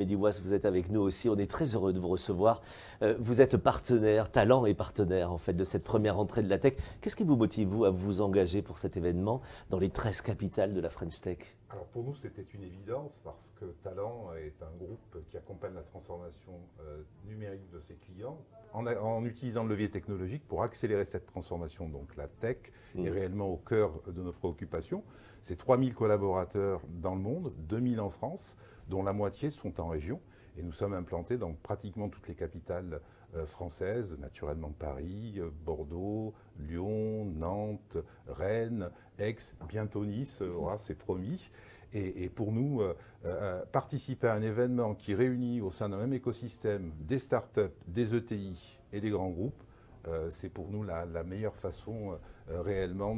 Mehdi vous êtes avec nous aussi. On est très heureux de vous recevoir. Euh, vous êtes partenaire, talent et partenaire en fait de cette première entrée de la tech. Qu'est-ce qui vous motive vous à vous engager pour cet événement dans les 13 capitales de la French Tech? Alors pour nous c'était une évidence parce que Talent est un groupe qui accompagne la transformation euh, numérique de ses clients en, utilisant le levier technologique pour accélérer cette transformation. Donc la tech est mmh. réellement au cœur de nos préoccupations. C'est 3000 collaborateurs dans le monde, 2000 en France dont la moitié sont en région. Et nous sommes implantés dans pratiquement toutes les capitales françaises, naturellement Paris, euh, Bordeaux, Lyon, Nantes, Rennes, Aix, bientôt Nice, euh, voilà, c'est promis. Et, pour nous, participer à un événement qui réunit au sein d'un même écosystème des startups, des ETI et des grands groupes, c'est pour nous la, meilleure façon réellement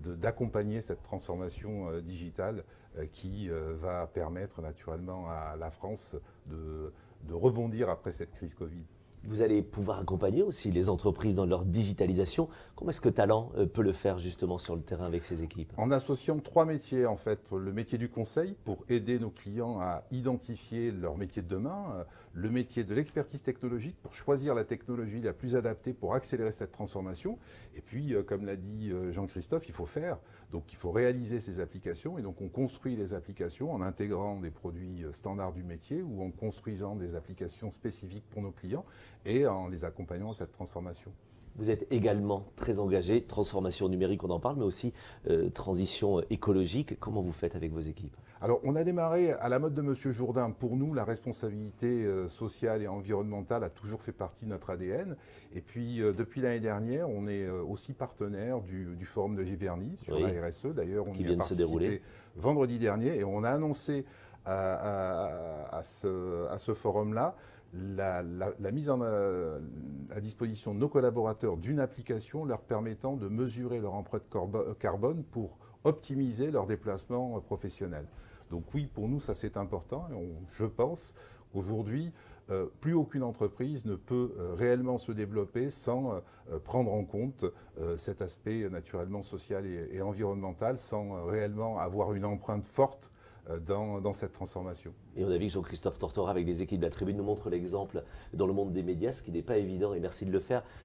d'accompagner cette transformation digitale euh, qui euh, va permettre naturellement à la France de rebondir après cette crise Covid. Vous allez pouvoir accompagner aussi les entreprises dans leur digitalisation. Comment est-ce que Talent euh, peut le faire justement sur le terrain avec ses équipes? En associant trois métiers en fait. Le métier du conseil pour aider nos clients à identifier leur métier de demain. Euh, le métier de l'expertise technologique pour choisir la technologie la plus adaptée pour accélérer cette transformation. Et puis, euh, comme l'a dit Jean-Christophe, il faut faire. Donc il faut réaliser ces applications. Et donc on construit les applications en intégrant des produits standards du métier ou en construisant des applications spécifiques pour nos clients et en les accompagnant dans cette transformation. Vous êtes également très engagé, transformation numérique, on en parle, mais aussi euh, transition écologique. Comment vous faites avec vos équipes? Alors, on a démarré à la mode de M. Jourdain. Pour nous, la responsabilité euh, sociale et environnementale a toujours fait partie de notre ADN. Et puis, euh, depuis l'année dernière, on est aussi partenaire du, forum de Giverny sur la RSE. D'ailleurs, on y vient a se dérouler. vendredi dernier et on a annoncé à, ce, à ce forum-là la, mise euh, à disposition de nos collaborateurs d'une application leur permettant de mesurer leur empreinte carbone pour optimiser leur déplacement professionnel. Donc oui, pour nous, ça c'est important. Et je pense qu'aujourd'hui, euh, plus aucune entreprise ne peut euh, réellement se développer sans prendre en compte cet aspect naturellement social et, environnemental, sans réellement avoir une empreinte forte euh, dans, cette transformation. Et on a vu que Jean-Christophe Tortora, avec les équipes de la Tribune, nous montre l'exemple dans le monde des médias, ce qui n'est pas évident, et merci de le faire.